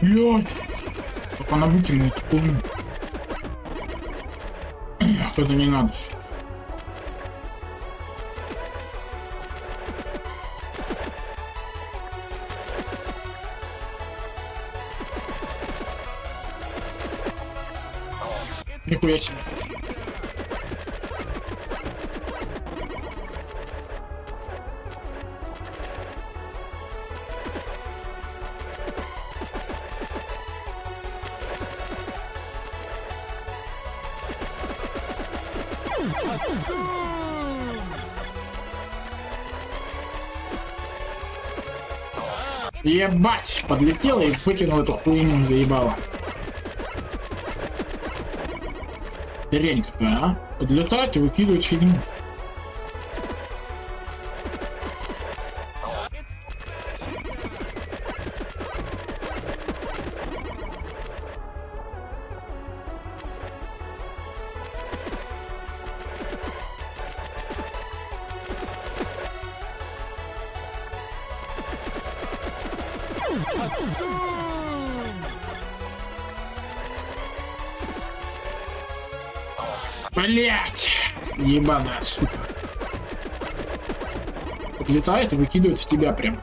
Блядь. Только она выкинула эту хуйню. Что-то не надо. Нихуя себе. Ебать! Подлетела и выкинула эту хуйню, заебала. Хрень какая, а? Подлетать и выкидывать фигню. Блять! Ебаная сука. Подлетает и выкидывает в тебя прям.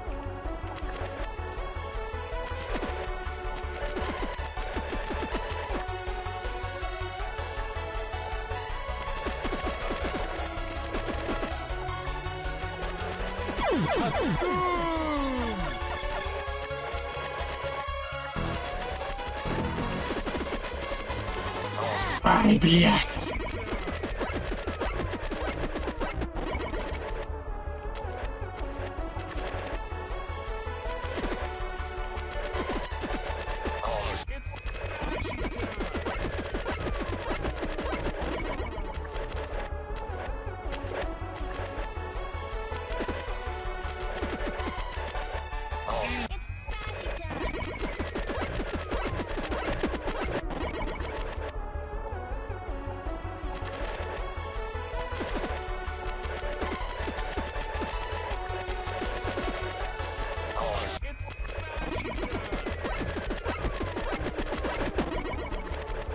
Ай, блядь.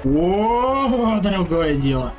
О, другое дело.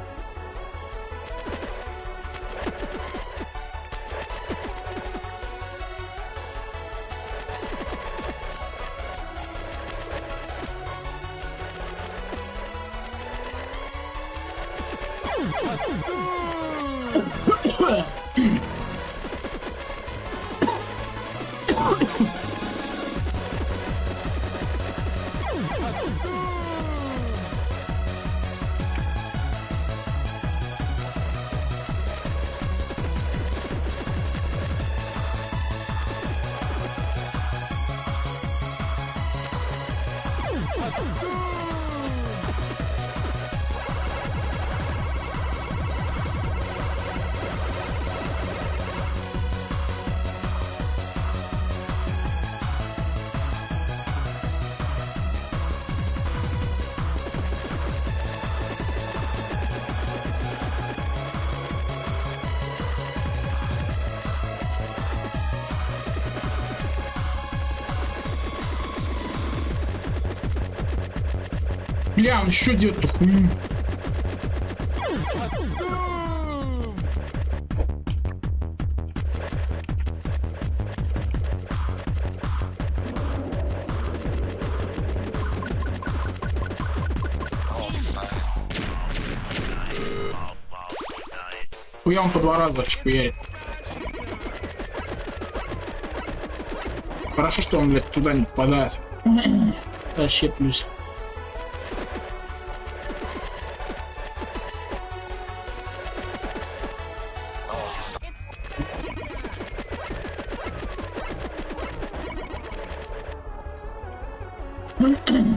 Бля, он еще делает эту хуйню. Хуя он по два раза шпуярит. Хорошо, что он, блядь, туда не попадает. Вообще плюс. Mm-hmm.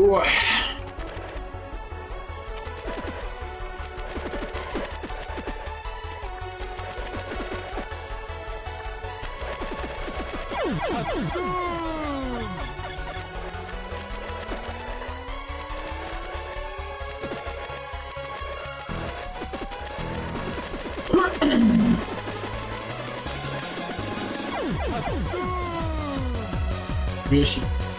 うわよし。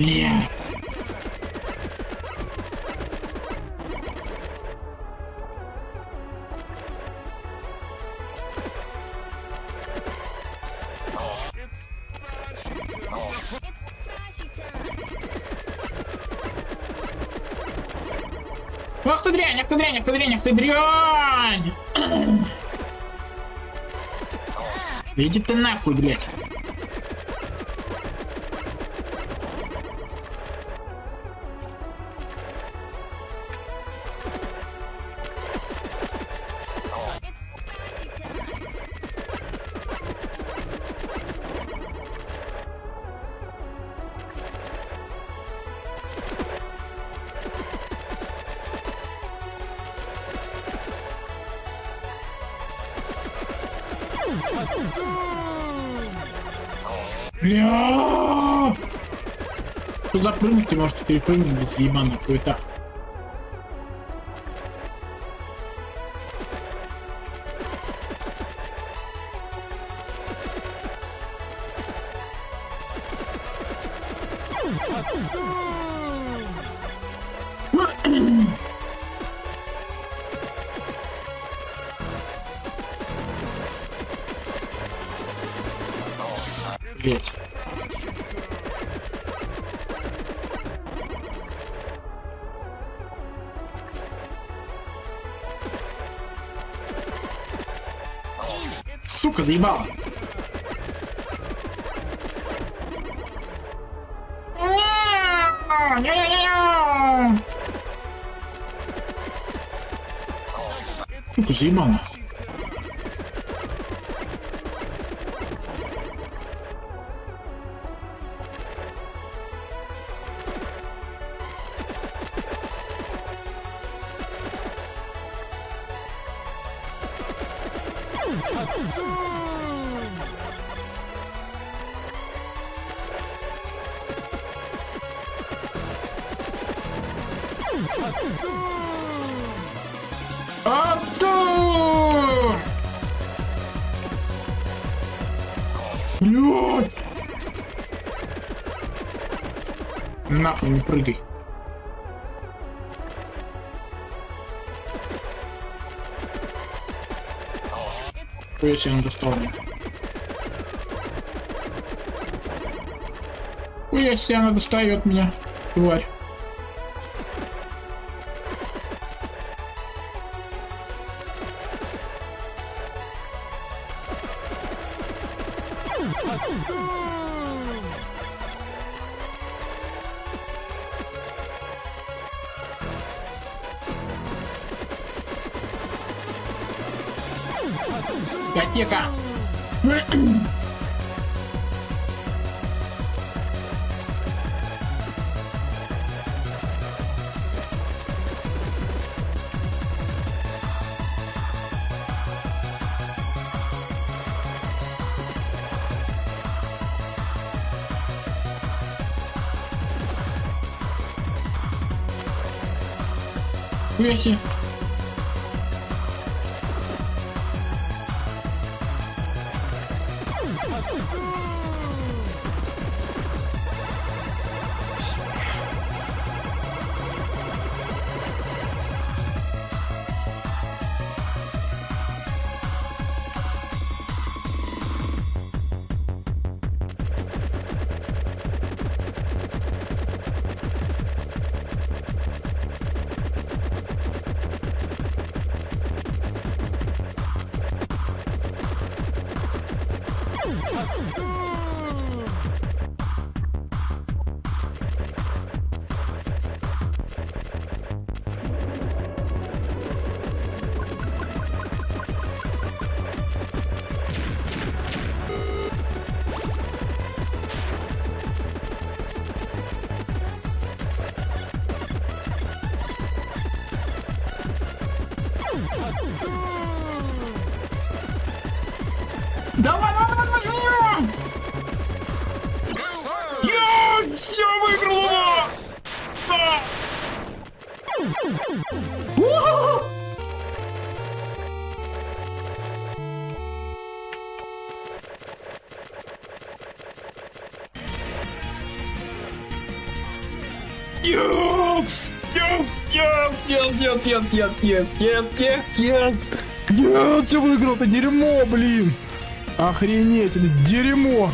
Time. Ах ты дрянь, ах ты дрянь, ах ты дрянь, ах ты дрянь! Иди ты нахуй, блядь. Бля! Запрыгните, можете перепрыгнуть без ебаных хуета. Блять. Сука, заебала. Не-не-не. Сука, заебала. Артур! Блядь! Нахуй не прыгай. Себе он достал. Хуя себе она достает меня, тварь. Котека! Хуяси. Давай, Yes! Yes! Yes! Yes! Yes! Yes! Yes! Yes! Yes! Yes! Yes! Нет, я выиграл это дерьмо, блин! Охренеть, это дерьмо!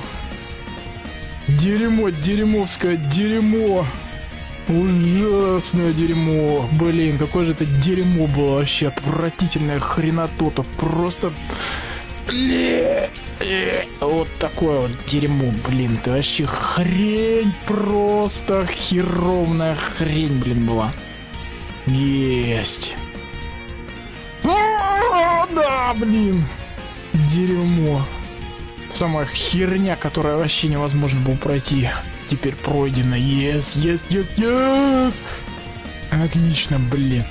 Дерьмо, дерьмовское дерьмо! Ужасное дерьмо! Блин, какое же это дерьмо было вообще! Отвратительная хренотота! Просто... Вот такое вот дерьмо, блин, ты вообще хрень, просто херовная хрень, блин, была. Есть. А, Да, блин. Дерьмо. Самая херня, которая вообще невозможно было пройти. Теперь пройдена. Yes, yes, yes, yes. Отлично, блин.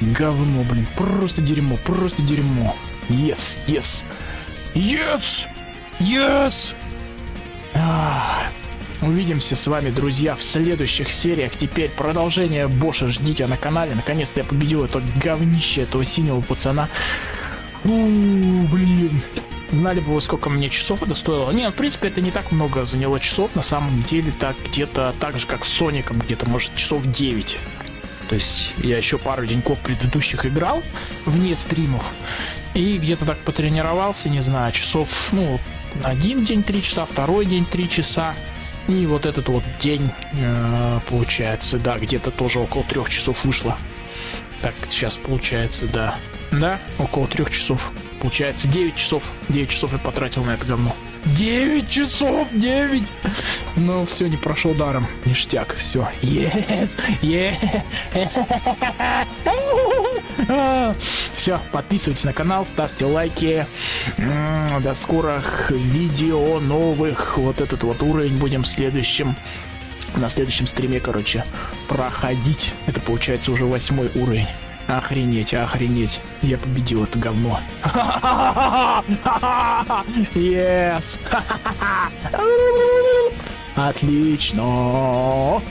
Говно, блин. Просто дерьмо, просто дерьмо. Yes, yes. Yes! Yes! А, Увидимся с вами, друзья, в следующих сериях. Теперь продолжение Боша ждите на канале. Наконец-то я победил это говнище, этого синего пацана. У, блин. Знали бы вы, сколько мне часов это стоило. Не, в принципе, это не так много заняло часов. На самом деле, так где-то так же, как с Соником, где-то, может, часов 9. То есть я еще пару деньков предыдущих играл вне стримов. И где-то так потренировался, не знаю, часов, ну, один день 3 часа, второй день 3 часа. И вот этот вот день, э, получается, да, где-то тоже около трех часов вышло. Так, сейчас получается, да. Да, около трех часов. Получается 9 часов. 9 часов я потратил на это говно. 9 часов! 9! Ну, все, не прошел даром. Ништяк, все. Yes! Yeah! Все, подписывайтесь на канал, ставьте лайки. До скорых видео новых. Вот этот вот уровень будем следующим на следующем стриме, короче, проходить. Это получается уже восьмой уровень. Охренеть, охренеть. Я победил это говно. Yes! Отлично!